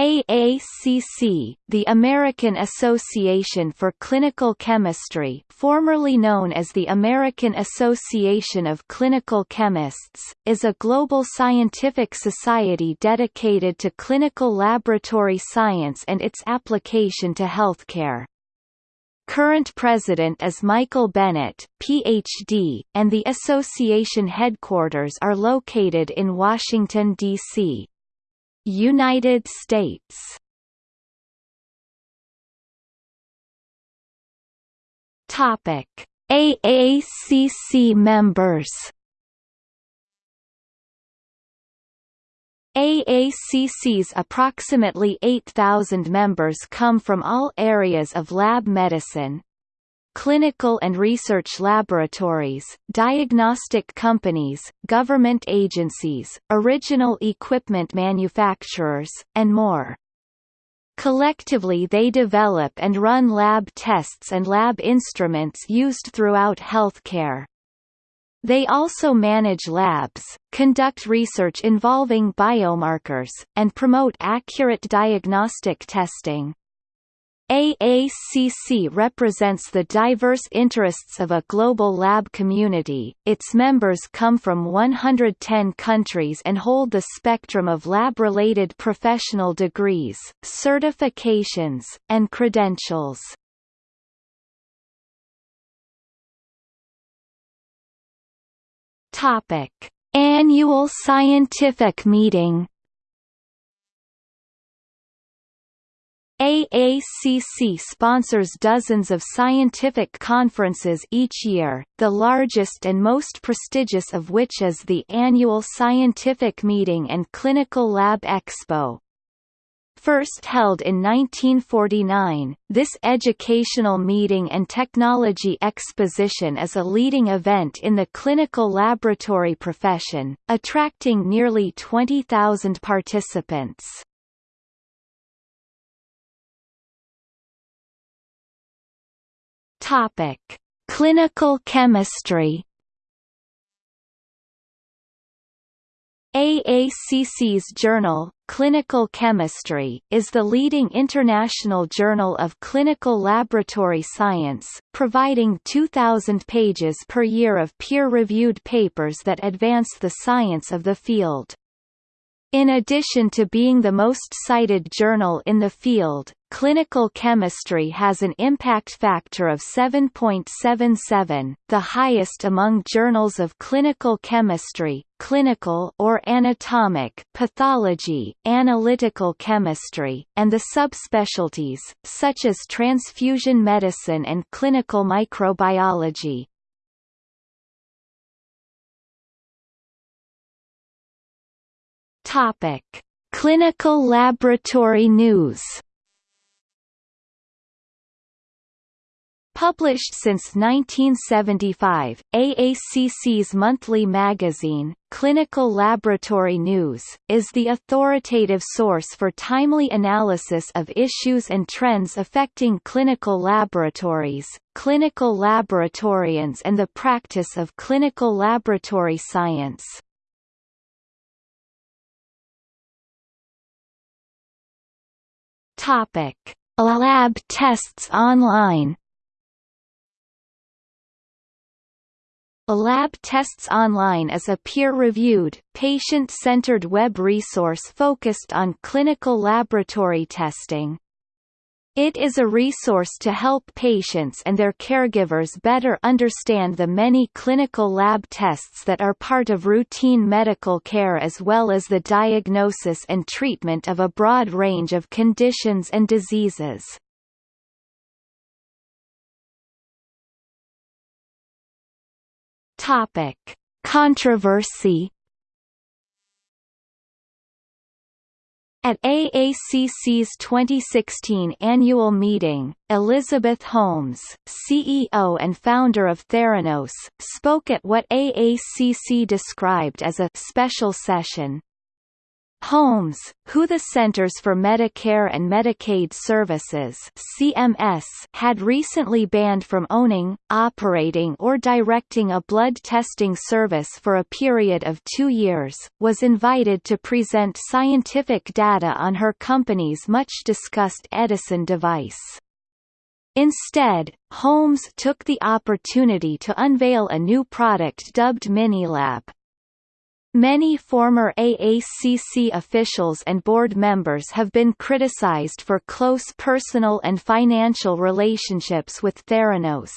AACC, the American Association for Clinical Chemistry formerly known as the American Association of Clinical Chemists, is a global scientific society dedicated to clinical laboratory science and its application to healthcare. Current president is Michael Bennett, Ph.D., and the association headquarters are located in Washington, D.C. United States Topic: AACC members. AACC's approximately 8,000 members come from all areas of lab medicine, clinical and research laboratories, diagnostic companies, government agencies, original equipment manufacturers, and more. Collectively they develop and run lab tests and lab instruments used throughout healthcare. They also manage labs, conduct research involving biomarkers, and promote accurate diagnostic testing. AACC represents the diverse interests of a global lab community. Its members come from 110 countries and hold the spectrum of lab-related professional degrees, certifications, and credentials. Topic: Annual Scientific Meeting AACC sponsors dozens of scientific conferences each year, the largest and most prestigious of which is the annual Scientific Meeting and Clinical Lab Expo. First held in 1949, this educational meeting and technology exposition is a leading event in the clinical laboratory profession, attracting nearly 20,000 participants. Topic: Clinical chemistry. AACC's journal, Clinical Chemistry, is the leading international journal of clinical laboratory science, providing 2,000 pages per year of peer-reviewed papers that advance the science of the field. In addition to being the most cited journal in the field, Clinical Chemistry has an impact factor of 7.77, the highest among journals of clinical chemistry, clinical or anatomic pathology, analytical chemistry, and the subspecialties, such as transfusion medicine and clinical microbiology. Topic: Clinical laboratory news. Published since 1975, AACC's monthly magazine, Clinical Laboratory News, is the authoritative source for timely analysis of issues and trends affecting clinical laboratories, clinical laboratorians and the practice of clinical laboratory science. Topic: Lab tests online. Lab Tests Online is a peer-reviewed, patient-centered web resource focused on clinical laboratory testing. It is a resource to help patients and their caregivers better understand the many clinical lab tests that are part of routine medical care as well as the diagnosis and treatment of a broad range of conditions and diseases. Topic: Controversy At AACC's 2016 annual meeting, Elizabeth Holmes, CEO and founder of Theranos, spoke at what AACC described as a special session. Holmes, who the Centers for Medicare and Medicaid Services (CMS) had recently banned from owning, operating or directing a blood testing service for a period of 2 years, was invited to present scientific data on her company's much discussed Edison device. Instead, Holmes took the opportunity to unveil a new product dubbed Minilab. Many former AACC officials and board members have been criticized for close personal and financial relationships with Theranos.